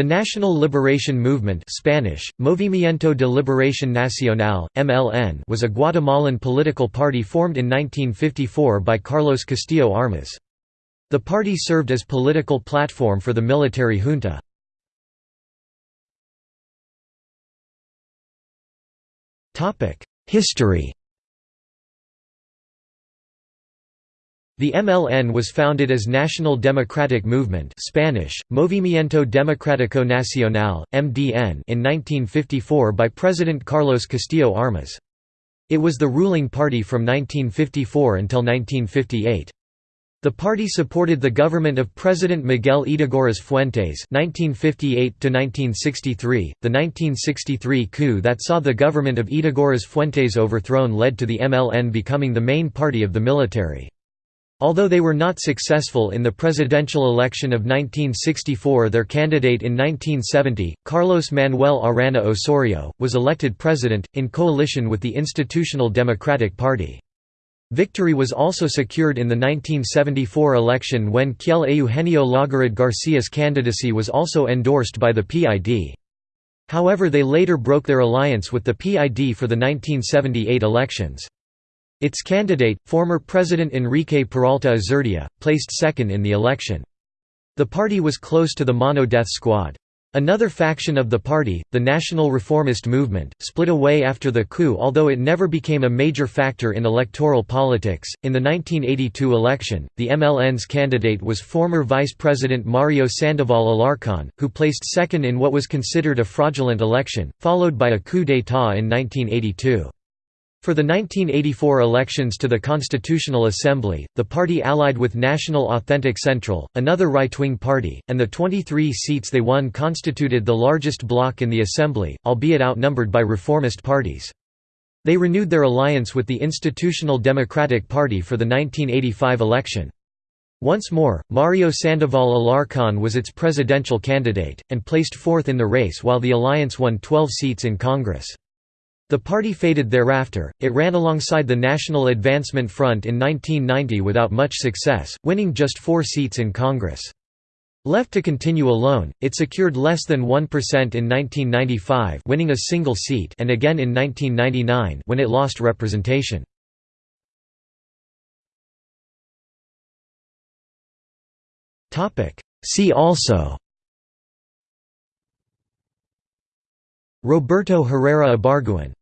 The National Liberation Movement Spanish, Movimiento de Liberación Nacional, MLN was a Guatemalan political party formed in 1954 by Carlos Castillo Armas. The party served as political platform for the military junta. History The MLN was founded as National Democratic Movement Spanish, Movimiento Democrático Nacional, MDN in 1954 by President Carlos Castillo Armas. It was the ruling party from 1954 until 1958. The party supported the government of President Miguel Ydígoras Fuentes (1958–1963). The 1963 coup that saw the government of Ydígoras Fuentes overthrown led to the MLN becoming the main party of the military. Although they were not successful in the presidential election of 1964 their candidate in 1970, Carlos Manuel Arana Osorio, was elected president, in coalition with the Institutional Democratic Party. Victory was also secured in the 1974 election when Kjell Eugenio Laugerud Garcia's candidacy was also endorsed by the PID. However they later broke their alliance with the PID for the 1978 elections. Its candidate, former President Enrique Peralta Azurdia, placed second in the election. The party was close to the Mano Death Squad. Another faction of the party, the National Reformist Movement, split away after the coup although it never became a major factor in electoral politics. In the 1982 election, the MLN's candidate was former Vice President Mario Sandoval Alarcón, who placed second in what was considered a fraudulent election, followed by a coup d'état in 1982. For the 1984 elections to the Constitutional Assembly, the party allied with National Authentic Central, another right-wing party, and the 23 seats they won constituted the largest bloc in the Assembly, albeit outnumbered by reformist parties. They renewed their alliance with the Institutional Democratic Party for the 1985 election. Once more, Mario Sandoval Alarcón was its presidential candidate, and placed fourth in the race while the alliance won 12 seats in Congress. The party faded thereafter, it ran alongside the National Advancement Front in 1990 without much success, winning just four seats in Congress. Left to continue alone, it secured less than 1% in 1995 winning a single seat and again in 1999 when it lost representation. See also Roberto Herrera Ibargüen